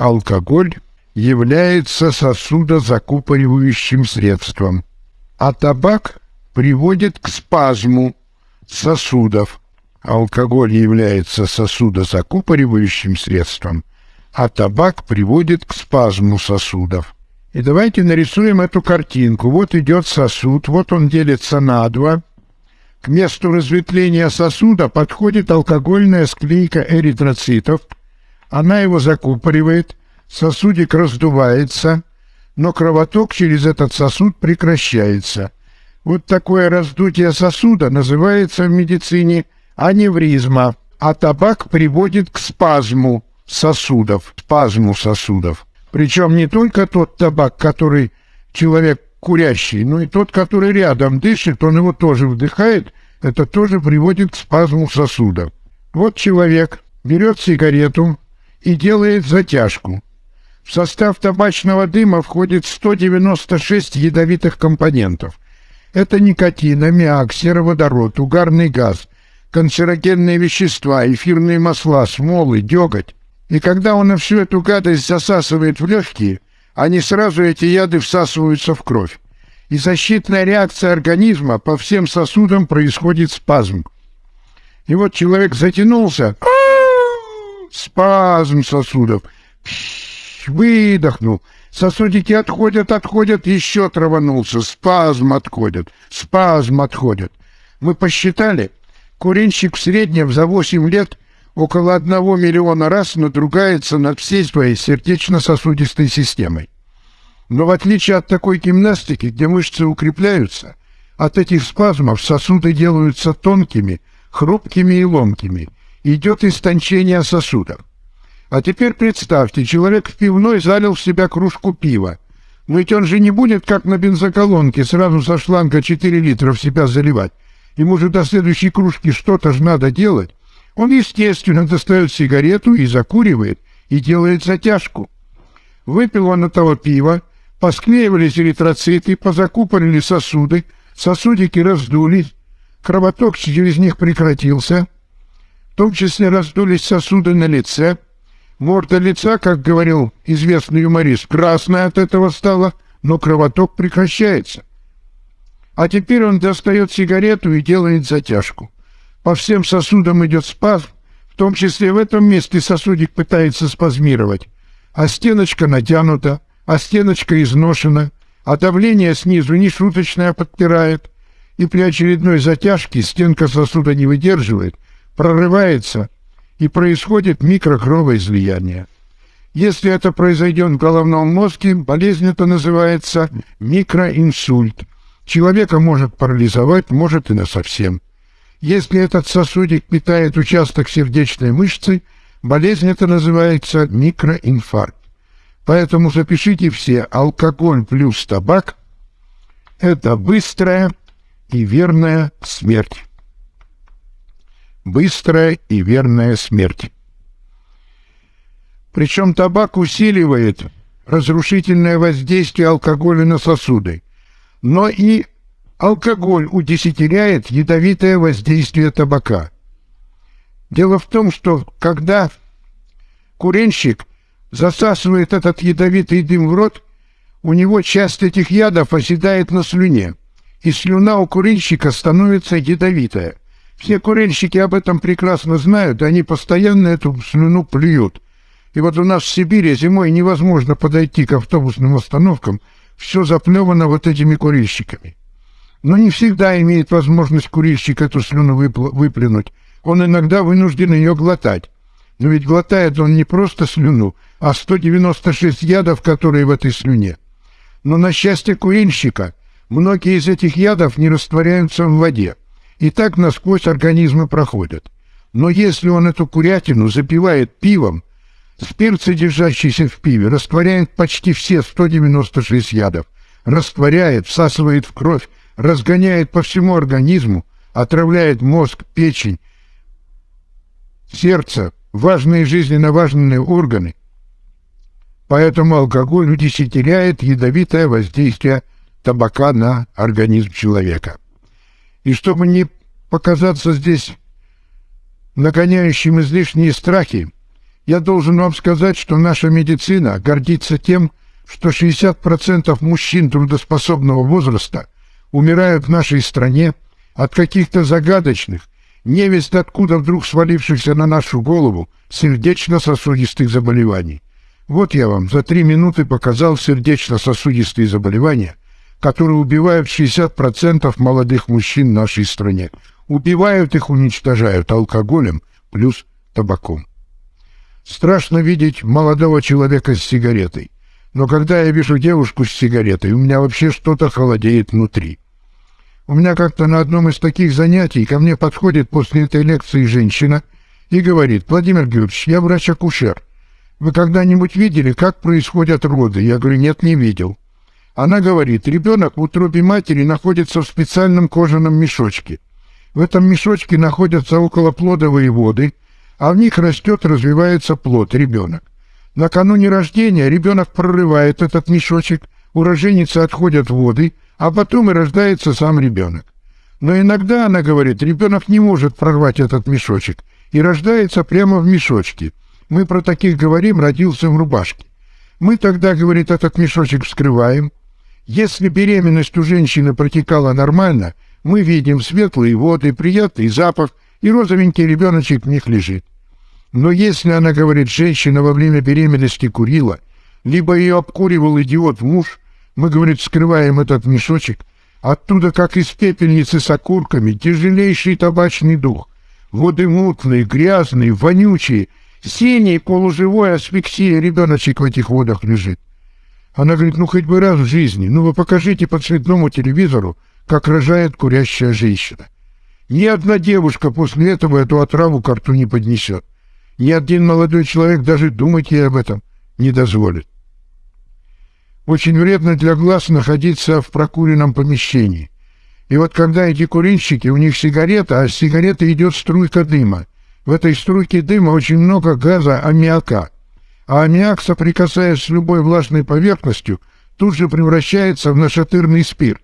алкоголь является сосудозакупоривающим средством, а табак приводит к спазму сосудов. Алкоголь является сосудозакупоривающим средством, а табак приводит к спазму сосудов. И давайте нарисуем эту картинку. Вот идет сосуд, вот он делится на два. К месту разветвления сосуда подходит алкогольная склейка эритроцитов. Она его закупоривает, сосудик раздувается, но кровоток через этот сосуд прекращается. Вот такое раздутие сосуда называется в медицине аневризма, а табак приводит к спазму сосудов, спазму сосудов. Причем не только тот табак, который человек курящий, но и тот, который рядом дышит, он его тоже вдыхает, это тоже приводит к спазму сосуда. Вот человек берет сигарету и делает затяжку. В состав табачного дыма входит 196 ядовитых компонентов. Это никотин, аммиак, сероводород, угарный газ, канцерогенные вещества, эфирные масла, смолы, деготь. И когда он всю эту гадость засасывает в легкие, они сразу эти яды всасываются в кровь. И защитная реакция организма по всем сосудам происходит спазм. И вот человек затянулся, спазм сосудов, выдохнул, сосудики отходят, отходят, еще траванулся, спазм отходит, спазм отходит. Мы посчитали, курильщик в среднем за 8 лет около одного миллиона раз надругается над всей своей сердечно-сосудистой системой. Но в отличие от такой гимнастики, где мышцы укрепляются, от этих спазмов сосуды делаются тонкими, хрупкими и ломкими. Идет истончение сосудов. А теперь представьте, человек в пивной залил в себя кружку пива. Но ведь он же не будет, как на бензоколонке, сразу со шланга 4 литра в себя заливать. Ему же до следующей кружки что-то же надо делать. Он, естественно, достает сигарету и закуривает, и делает затяжку. Выпил он этого пива, посклеивались эритроциты, позакупорили сосуды, сосудики раздулись, кровоток через них прекратился, в том числе раздулись сосуды на лице, морда лица, как говорил известный юморист, красная от этого стала, но кровоток прекращается. А теперь он достает сигарету и делает затяжку. По всем сосудам идет спазм, в том числе в этом месте сосудик пытается спазмировать, а стеночка натянута, а стеночка изношена, а давление снизу нешуточное подпирает, и при очередной затяжке стенка сосуда не выдерживает, прорывается, и происходит микрокровоизлияние. Если это произойдет в головном мозге, болезнь это называется микроинсульт. Человека может парализовать, может и насовсем. Если этот сосудик питает участок сердечной мышцы, болезнь это называется микроинфаркт. Поэтому запишите все, алкоголь плюс табак – это быстрая и верная смерть. Быстрая и верная смерть. Причем табак усиливает разрушительное воздействие алкоголя на сосуды, но и Алкоголь удесятеряет ядовитое воздействие табака. Дело в том, что когда куренщик засасывает этот ядовитый дым в рот, у него часть этих ядов оседает на слюне, и слюна у курильщика становится ядовитая. Все курильщики об этом прекрасно знают, они постоянно эту слюну плюют. И вот у нас в Сибири зимой невозможно подойти к автобусным остановкам, все заплевано вот этими курильщиками. Но не всегда имеет возможность курильщик эту слюну выплюнуть. Он иногда вынужден ее глотать. Но ведь глотает он не просто слюну, а 196 ядов, которые в этой слюне. Но на счастье курильщика, многие из этих ядов не растворяются в воде, и так насквозь организмы проходят. Но если он эту курятину запивает пивом, спирт, содержащийся в пиве, растворяет почти все 196 ядов, растворяет, всасывает в кровь, разгоняет по всему организму, отравляет мозг, печень, сердце, важные жизненно важные органы. Поэтому алкоголь удесятеряет ядовитое воздействие табака на организм человека. И чтобы не показаться здесь нагоняющим излишние страхи, Я должен вам сказать, что наша медицина гордится тем, что 60% мужчин трудоспособного возраста умирают в нашей стране от каких-то загадочных, невесть откуда вдруг свалившихся на нашу голову сердечно-сосудистых заболеваний. Вот я вам за три минуты показал сердечно-сосудистые заболевания, которые убивают 60% молодых мужчин в нашей стране. Убивают их, уничтожают алкоголем плюс табаком. Страшно видеть молодого человека с сигаретой. Но когда я вижу девушку с сигаретой, у меня вообще что-то холодеет внутри. У меня как-то на одном из таких занятий ко мне подходит после этой лекции женщина и говорит, «Владимир Георгиевич, я врач-акушер. Вы когда-нибудь видели, как происходят роды?» Я говорю, «Нет, не видел». Она говорит, ребенок в утробе матери находится в специальном кожаном мешочке. В этом мешочке находятся околоплодовые воды, а в них растет, развивается плод, ребенок. Накануне рождения ребенок прорывает этот мешочек, у роженицы отходят воды, а потом и рождается сам ребенок. Но иногда, она говорит, ребенок не может прорвать этот мешочек и рождается прямо в мешочке. Мы про таких говорим, родился в рубашке. Мы тогда, говорит, этот мешочек вскрываем, если беременность у женщины протекала нормально, мы видим светлые воды, приятный запах, и розовенький ребеночек в них лежит. Но если она говорит, женщина во время беременности курила, либо ее обкуривал идиот муж, мы, говорит, скрываем этот мешочек, оттуда, как из пепельницы с окурками, тяжелейший табачный дух, воды мутные, грязные, вонючие, синий, полуживой асфиксия ребеночек в этих водах лежит. Она говорит, ну хоть бы раз в жизни, ну вы покажите по цветному телевизору, как рожает курящая женщина. Ни одна девушка после этого эту отраву к рту не поднесет. Ни один молодой человек даже думать ей об этом не дозволит. Очень вредно для глаз находиться в прокуренном помещении. И вот когда эти курильщики, у них сигарета, а с сигареты идет струйка дыма. В этой струйке дыма очень много газа аммиака а аммиак, соприкасаясь с любой влажной поверхностью, тут же превращается в нашатырный спирт.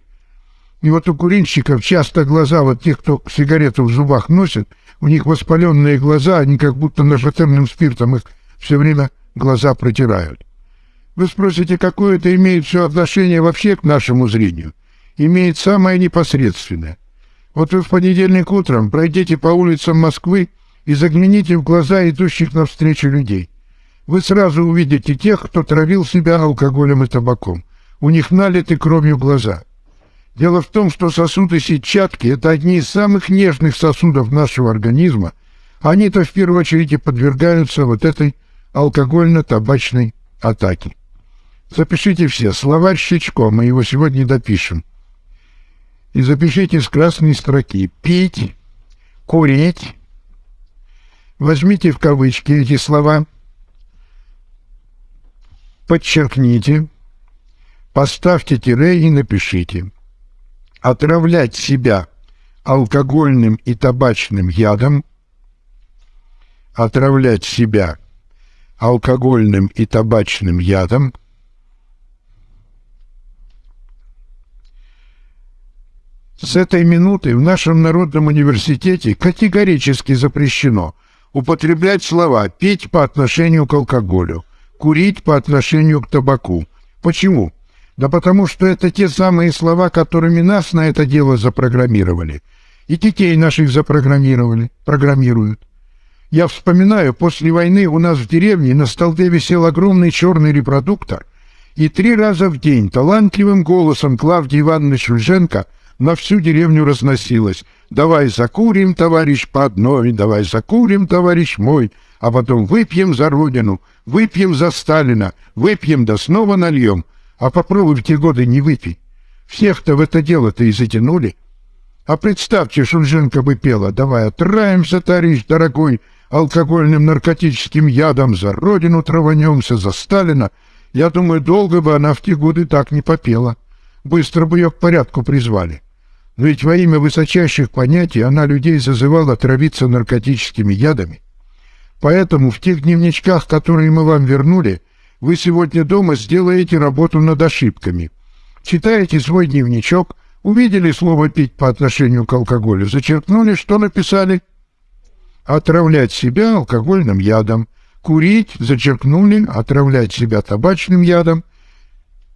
И вот у курильщиков часто глаза, вот тех, кто сигарету в зубах носит, у них воспаленные глаза, они как будто нашатырным спиртом их все время глаза протирают. Вы спросите, какое это имеет все отношение вообще к нашему зрению? Имеет самое непосредственное. Вот вы в понедельник утром пройдите по улицам Москвы и загляните в глаза идущих навстречу людей вы сразу увидите тех, кто травил себя алкоголем и табаком. У них налиты кровью глаза. Дело в том, что сосуды сетчатки – это одни из самых нежных сосудов нашего организма. Они-то в первую очередь и подвергаются вот этой алкогольно-табачной атаке. Запишите все. Словарь Щечко, мы его сегодня допишем. И запишите с красной строки. Пить, курить. Возьмите в кавычки эти слова – подчеркните, поставьте тире и напишите. Отравлять себя алкогольным и табачным ядом, отравлять себя алкогольным и табачным ядом, С этой минуты в нашем Народном университете категорически запрещено употреблять слова «пить по отношению к алкоголю», курить по отношению к табаку. Почему? Да потому что это те самые слова, которыми нас на это дело запрограммировали. И детей наших запрограммировали, программируют. Я вспоминаю, после войны у нас в деревне на столбе висел огромный черный репродуктор, и три раза в день талантливым голосом Клавдии Ивановны Шульженко на всю деревню разносилось «Давай закурим, товарищ, по одной, давай закурим, товарищ мой, а потом выпьем за Родину, выпьем за Сталина, выпьем да снова нальем, а попробуй в те годы не выпей. Всех-то в это дело-то и затянули. А представьте, Шульженко бы пела, давай отраемся, товарищ дорогой, алкогольным наркотическим ядом за Родину траванемся, за Сталина. Я думаю, долго бы она в те годы так не попела. Быстро бы ее к порядку призвали. Но ведь во имя высочайших понятий она людей зазывала травиться наркотическими ядами. Поэтому в тех дневничках, которые мы вам вернули, вы сегодня дома сделаете работу над ошибками. Читаете свой дневничок, увидели слово «пить» по отношению к алкоголю, зачеркнули, что написали? Отравлять себя алкогольным ядом, Курить зачеркнули, отравлять себя табачным ядом,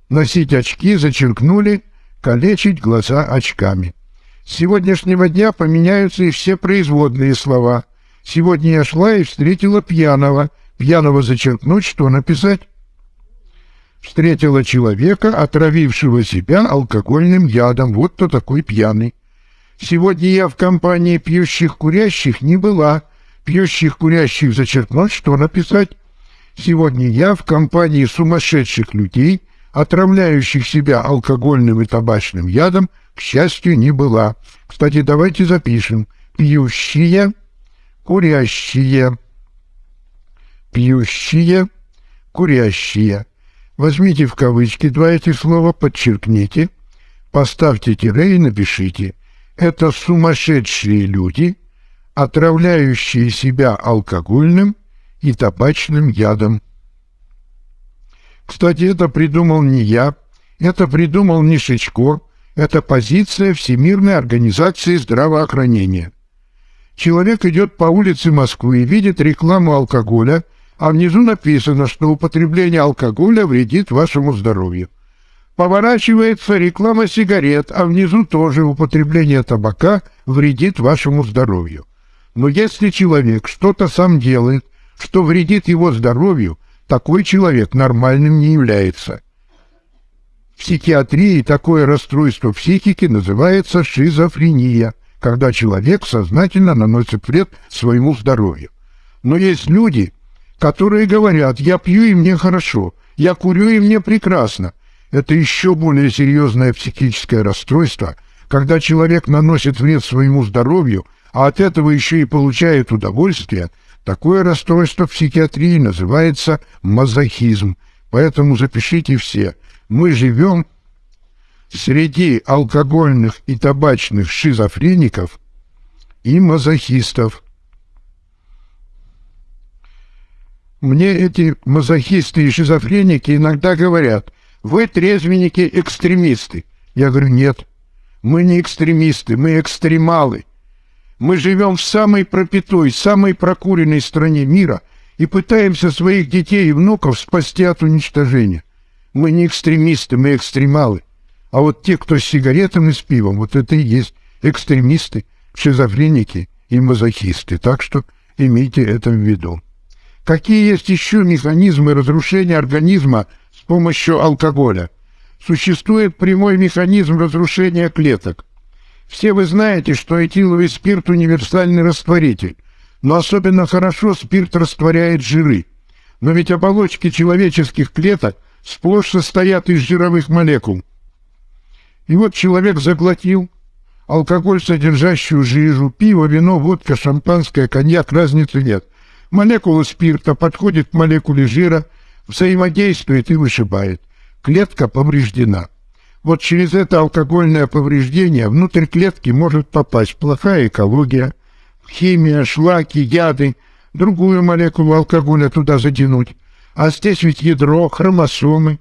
носить очки зачеркнули, калечить глаза очками. С сегодняшнего дня поменяются и все производные слова. Сегодня я шла и встретила пьяного. Пьяного зачеркнуть, что написать? Встретила человека, отравившего себя алкогольным ядом. Вот кто такой пьяный. Сегодня я в компании пьющих курящих не была. Пьющих курящих зачеркнуть, что написать? Сегодня я в компании сумасшедших людей, отравляющих себя алкогольным и табачным ядом, к счастью, не была. Кстати, давайте запишем. Пьющие, курящие, пьющие, курящие. Возьмите в кавычки два этих слова, подчеркните, поставьте тире и напишите. Это сумасшедшие люди, отравляющие себя алкогольным и табачным ядом. Кстати, это придумал не я, это придумал не Шичко, это позиция Всемирной организации здравоохранения. Человек идет по улице Москвы и видит рекламу алкоголя, а внизу написано, что употребление алкоголя вредит вашему здоровью. Поворачивается реклама сигарет, а внизу тоже употребление табака вредит вашему здоровью. Но если человек что-то сам делает, что вредит его здоровью, такой человек нормальным не является. В психиатрии такое расстройство психики называется шизофрения, когда человек сознательно наносит вред своему здоровью. Но есть люди, которые говорят «я пью и мне хорошо», «я курю и мне прекрасно». Это еще более серьезное психическое расстройство, когда человек наносит вред своему здоровью, а от этого еще и получает удовольствие – Такое расстройство в психиатрии называется мазохизм. Поэтому запишите все. Мы живем среди алкогольных и табачных шизофреников и мазохистов. Мне эти мазохисты и шизофреники иногда говорят, вы трезвенники-экстремисты. Я говорю, нет, мы не экстремисты, мы экстремалы. Мы живем в самой пропитой, самой прокуренной стране мира и пытаемся своих детей и внуков спасти от уничтожения. Мы не экстремисты, мы экстремалы. А вот те, кто с сигаретами, с пивом, вот это и есть экстремисты, шизофреники и мазохисты. Так что имейте это в виду. Какие есть еще механизмы разрушения организма с помощью алкоголя? Существует прямой механизм разрушения клеток. Все вы знаете, что этиловый спирт – универсальный растворитель, но особенно хорошо спирт растворяет жиры. Но ведь оболочки человеческих клеток сплошь состоят из жировых молекул. И вот человек заглотил алкоголь, содержащую жижу, пиво, вино, водка, шампанское, коньяк, разницы нет. Молекула спирта подходит к молекуле жира, взаимодействует и вышибает. Клетка повреждена. Вот через это алкогольное повреждение внутрь клетки может попасть плохая экология, химия, шлаки, яды, другую молекулу алкоголя туда затянуть. А здесь ведь ядро, хромосомы.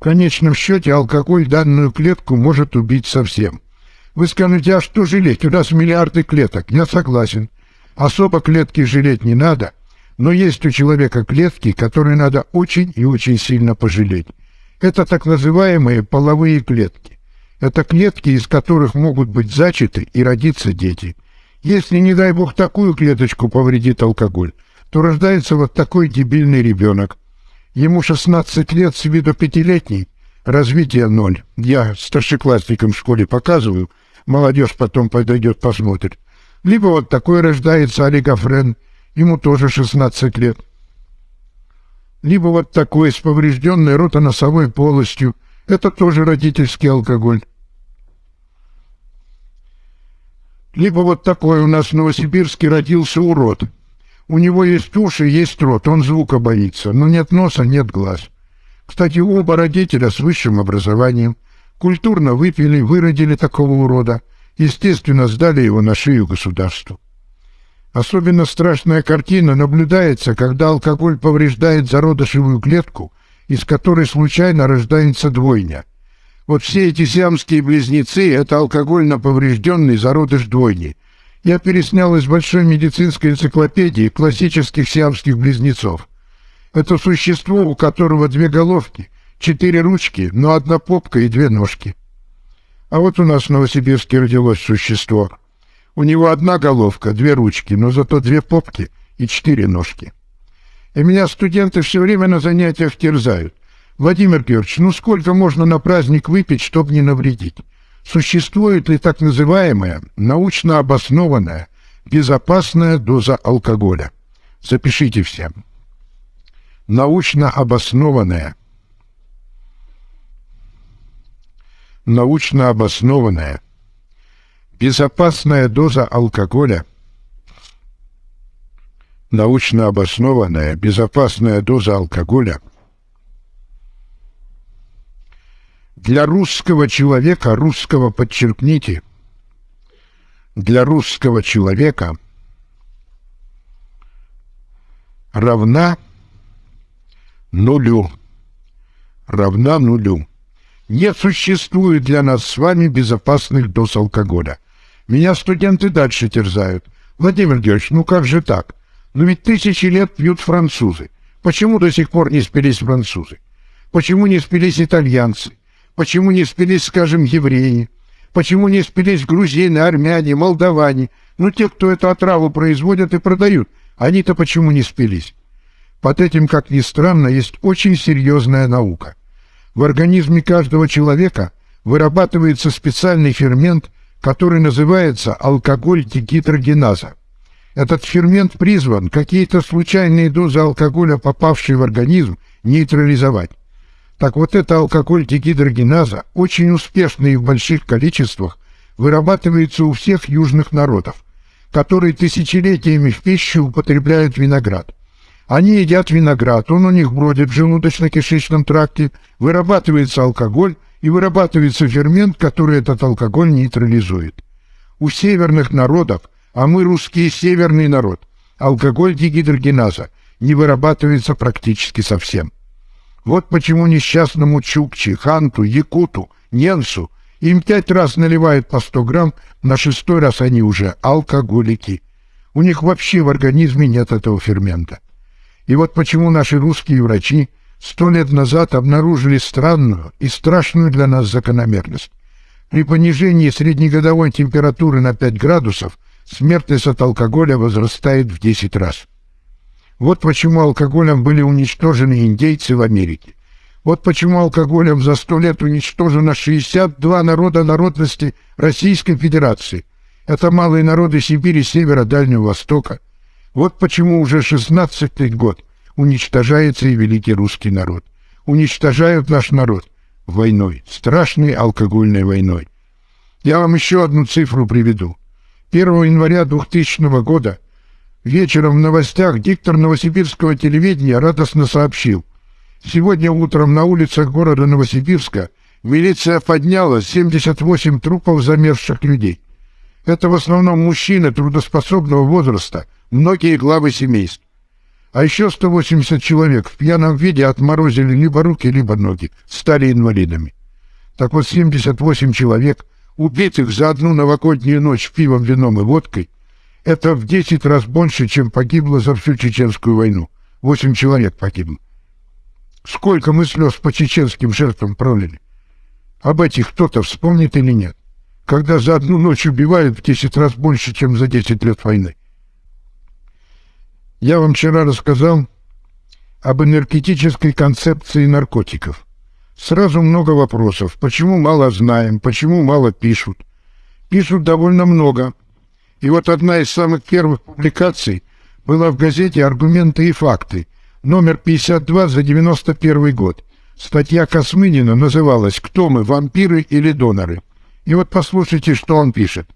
В конечном счете алкоголь данную клетку может убить совсем. Вы скажете, а что жалеть? У нас миллиарды клеток. Я согласен. Особо клетки жалеть не надо, но есть у человека клетки, которые надо очень и очень сильно пожалеть. Это так называемые половые клетки. Это клетки, из которых могут быть зачаты и родиться дети. Если, не дай бог, такую клеточку повредит алкоголь, то рождается вот такой дебильный ребенок. Ему 16 лет, с виду пятилетний, развитие ноль. Я старшеклассникам в школе показываю, молодежь потом подойдет, посмотрит. Либо вот такой рождается олигофрен, ему тоже 16 лет либо вот такой с поврежденной ротоносовой полостью. Это тоже родительский алкоголь. Либо вот такой у нас в Новосибирске родился урод. У него есть уши, есть рот, он звука боится, но нет носа, нет глаз. Кстати, оба родителя с высшим образованием культурно выпили, выродили такого урода, естественно, сдали его на шею государству. Особенно страшная картина наблюдается, когда алкоголь повреждает зародышевую клетку, из которой случайно рождается двойня. Вот все эти сиамские близнецы – это алкогольно поврежденный зародыш двойни. Я переснял из большой медицинской энциклопедии классических сиамских близнецов. Это существо, у которого две головки, четыре ручки, но одна попка и две ножки. А вот у нас в Новосибирске родилось существо. У него одна головка, две ручки, но зато две попки и четыре ножки. И меня студенты все время на занятиях терзают. Владимир Георгиевич, ну сколько можно на праздник выпить, чтобы не навредить? Существует ли так называемая, научно обоснованная, безопасная доза алкоголя? Запишите все. Научно обоснованная, научно обоснованная, безопасная доза алкоголя, научно обоснованная, безопасная доза алкоголя для русского человека, русского подчеркните, для русского человека равна нулю. Равна нулю. Не существует для нас с вами безопасных доз алкоголя. Меня студенты дальше терзают. Владимир Георгиевич, ну как же так? Ну ведь тысячи лет пьют французы. Почему до сих пор не спились французы? Почему не спились итальянцы? Почему не спились, скажем, евреи? Почему не спились грузины, армяне, молдаване? Ну, те, кто эту отраву производят и продают. Они-то почему не спились? Под этим, как ни странно, есть очень серьезная наука. В организме каждого человека вырабатывается специальный фермент, который называется алкоголь-дегидрогеназа. Этот фермент призван какие-то случайные дозы алкоголя, попавшие в организм, нейтрализовать. Так вот, эта алкоголь-дегидрогеназа очень успешно и в больших количествах вырабатывается у всех южных народов, которые тысячелетиями в пищу употребляют виноград. Они едят виноград, он у них бродит в желудочно-кишечном тракте, вырабатывается алкоголь и вырабатывается фермент, который этот алкоголь нейтрализует. У северных народов, а мы русские северный народ, алкоголь дегидрогеназа не вырабатывается практически совсем. Вот почему несчастному Чукче, Ханту, Якуту, Ненсу им пять раз наливают по 100 грамм, на шестой раз они уже алкоголики. У них вообще в организме нет этого фермента. И вот почему наши русские врачи сто лет назад обнаружили странную и страшную для нас закономерность. При понижении среднегодовой температуры на 5 градусов смертность от алкоголя возрастает в 10 раз. Вот почему алкоголем были уничтожены индейцы в Америке. Вот почему алкоголем за сто лет уничтожено 62 народа народности Российской Федерации. Это малые народы Сибири, Севера, Дальнего Востока – вот почему уже шестнадцатый год уничтожается и великий русский народ. Уничтожают наш народ войной, страшной алкогольной войной. Я вам еще одну цифру приведу. 1 января 2000 года вечером в новостях диктор новосибирского телевидения радостно сообщил. Сегодня утром на улицах города Новосибирска милиция подняла 78 трупов замерзших людей. Это в основном мужчины трудоспособного возраста – многие главы семейств. А еще 180 человек в пьяном виде отморозили либо руки, либо ноги, стали инвалидами. Так вот, 78 человек, убитых за одну новогоднюю ночь пивом, вином и водкой, это в 10 раз больше, чем погибло за всю чеченскую войну. 8 человек погибло. Сколько мы слез по чеченским жертвам пролили? Об этих кто-то вспомнит или нет? Когда за одну ночь убивают в 10 раз больше, чем за 10 лет войны. Я вам вчера рассказал об энергетической концепции наркотиков. Сразу много вопросов. Почему мало знаем? Почему мало пишут? Пишут довольно много. И вот одна из самых первых публикаций была в газете «Аргументы и факты», номер 52 за 91 год. Статья Космынина называлась «Кто мы, вампиры или доноры?». И вот послушайте, что он пишет.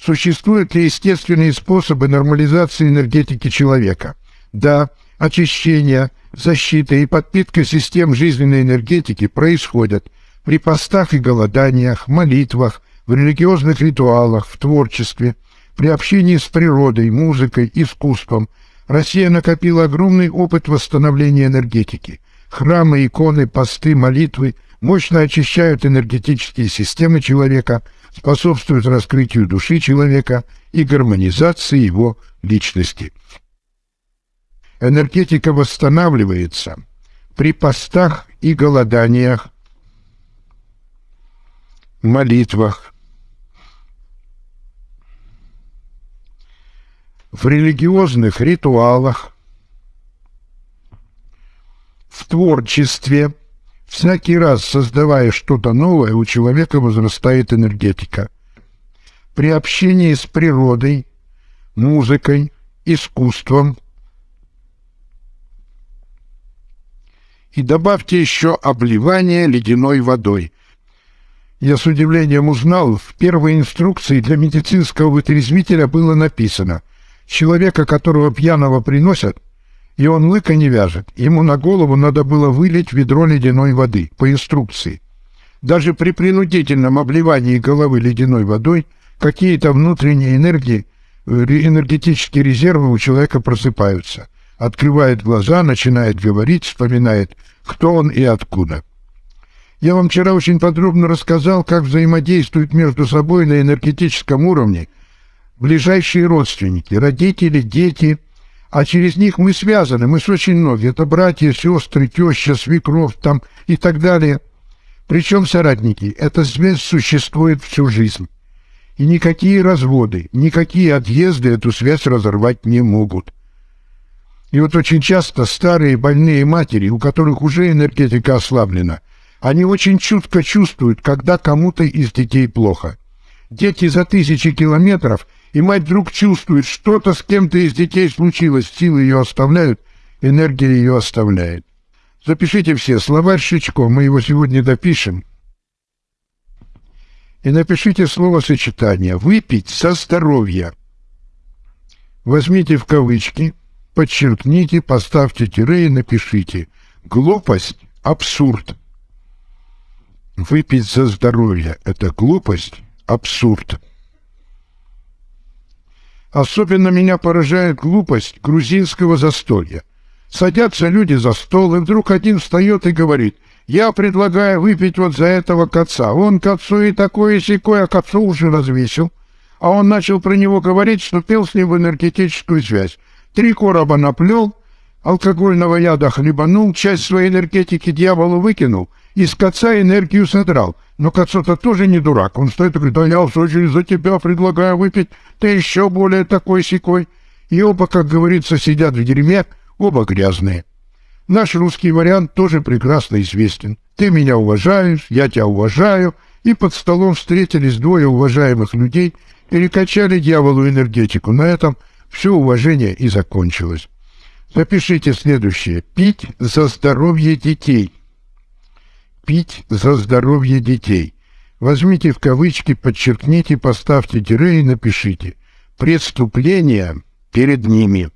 Существуют ли естественные способы нормализации энергетики человека? Да, очищение, защита и подпитка систем жизненной энергетики происходят при постах и голоданиях, молитвах, в религиозных ритуалах, в творчестве, при общении с природой, музыкой, искусством. Россия накопила огромный опыт восстановления энергетики. Храмы, иконы, посты, молитвы мощно очищают энергетические системы человека – способствует раскрытию души человека и гармонизации его личности. энергетика восстанавливается при постах и голоданиях, молитвах, в религиозных ритуалах, в творчестве, всякий раз создавая что-то новое, у человека возрастает энергетика. При общении с природой, музыкой, искусством. И добавьте еще обливание ледяной водой. Я с удивлением узнал, в первой инструкции для медицинского вытрезвителя было написано «Человека, которого пьяного приносят, и он лыка не вяжет, ему на голову надо было вылить ведро ледяной воды по инструкции. Даже при принудительном обливании головы ледяной водой какие-то внутренние энергии – энергетические резервы у человека просыпаются. Открывает глаза, начинает говорить, вспоминает, кто он и откуда. Я вам вчера очень подробно рассказал, как взаимодействуют между собой на энергетическом уровне ближайшие родственники, родители, дети, а через них мы связаны, мы с очень многими. Это братья, сестры, теща, свекровь там и так далее. Причем соратники. Эта связь существует всю жизнь. И никакие разводы, никакие отъезды эту связь разорвать не могут. И вот очень часто старые больные матери, у которых уже энергетика ослаблена, они очень чутко чувствуют, когда кому-то из детей плохо. Дети за тысячи километров, и мать вдруг чувствует, что-то с кем-то из детей случилось, силы ее оставляют, энергия ее оставляет. Запишите все, словарь Шичко, мы его сегодня допишем и напишите словосочетание «выпить со здоровья». Возьмите в кавычки, подчеркните, поставьте тире и напишите «глупость, абсурд». Выпить за здоровье – это глупость, абсурд. Особенно меня поражает глупость грузинского застолья. Садятся люди за стол, и вдруг один встает и говорит – я предлагаю выпить вот за этого коца. Он к отцу и такое и сякое, а к отцу уже развесил. А он начал про него говорить, что пил с ним в энергетическую связь. Три короба наплел, алкогольного яда хлебанул, часть своей энергетики дьяволу выкинул, из коца энергию содрал. Но коцо-то тоже не дурак. Он стоит и говорит, да я в очередь за тебя предлагаю выпить, ты еще более такой секой. И оба, как говорится, сидят в дерьме, оба грязные. Наш русский вариант тоже прекрасно известен. Ты меня уважаешь, я тебя уважаю, и под столом встретились двое уважаемых людей, перекачали дьяволу энергетику. На этом все уважение и закончилось. Запишите следующее. Пить за здоровье детей. Пить за здоровье детей. Возьмите в кавычки, подчеркните, поставьте тире и напишите. Преступление перед ними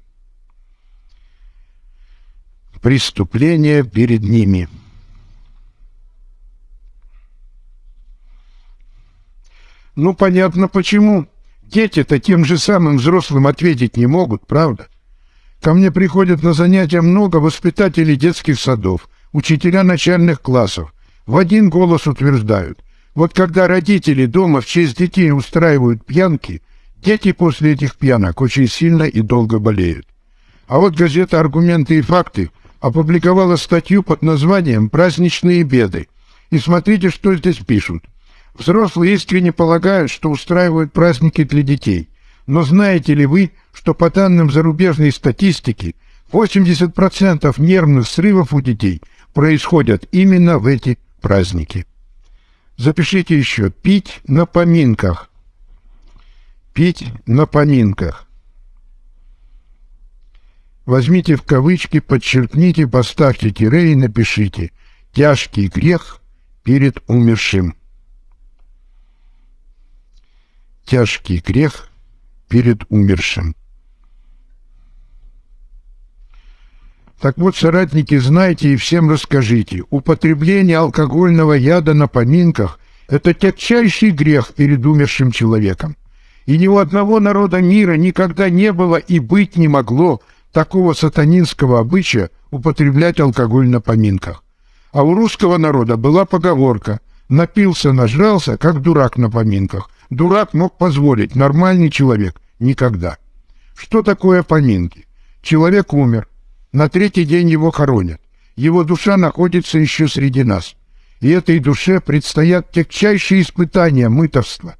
преступления перед ними. Ну, понятно почему. Дети-то тем же самым взрослым ответить не могут, правда? Ко мне приходят на занятия много воспитателей детских садов, учителя начальных классов. В один голос утверждают, вот когда родители дома в честь детей устраивают пьянки, дети после этих пьянок очень сильно и долго болеют. А вот газета «Аргументы и факты» опубликовала статью под названием «Праздничные беды». И смотрите, что здесь пишут. Взрослые искренне полагают, что устраивают праздники для детей. Но знаете ли вы, что по данным зарубежной статистики 80% нервных срывов у детей происходят именно в эти праздники? Запишите еще «пить на поминках». Пить на поминках. Возьмите в кавычки, подчеркните, поставьте тире и напишите «Тяжкий грех перед умершим». Тяжкий грех перед умершим. Так вот, соратники, знайте и всем расскажите, употребление алкогольного яда на поминках – это тягчайший грех перед умершим человеком. И ни у одного народа мира никогда не было и быть не могло такого сатанинского обычая употреблять алкоголь на поминках. А у русского народа была поговорка «напился, нажрался, как дурак на поминках». Дурак мог позволить, нормальный человек – никогда. Что такое поминки? Человек умер, На третий день его хоронят. Его душа находится еще среди нас. И этой душе предстоят тягчайшие испытания мытовства.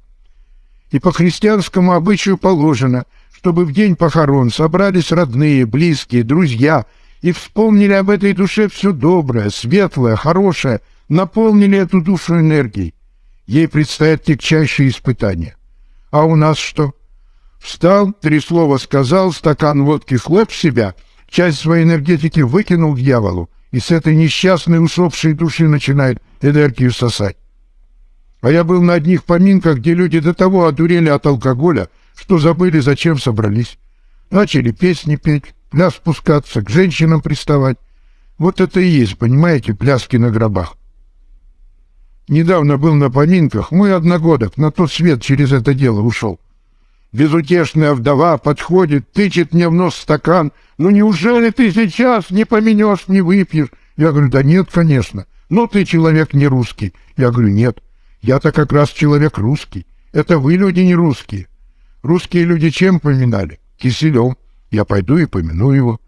И по христианскому обычаю положено, чтобы в день похорон собрались родные, близкие, друзья и вспомнили об этой душе все доброе, светлое, хорошее, наполнили эту душу энергией. Ей предстоят тягчайшие испытания. А у нас что? Встал, три слова сказал, стакан водки хлеб в себя, часть своей энергетики выкинул дьяволу, и с этой несчастной усопшей души начинает энергию сосать. А я был на одних поминках, где люди до того одурели от алкоголя, что забыли, зачем собрались. Начали песни петь, пляс спускаться, к женщинам приставать. Вот это и есть, понимаете, пляски на гробах. Недавно был на поминках, мой одногодок на тот свет через это дело ушел. Безутешная вдова подходит, тычет мне в нос стакан. «Ну неужели ты сейчас не поменешь, не выпьешь?» Я говорю, да нет, конечно. Но ты человек не русский. Я говорю, нет. Я-то как раз человек русский. Это вы люди не русские. Русские люди чем поминали? Киселем. Я пойду и помяну его.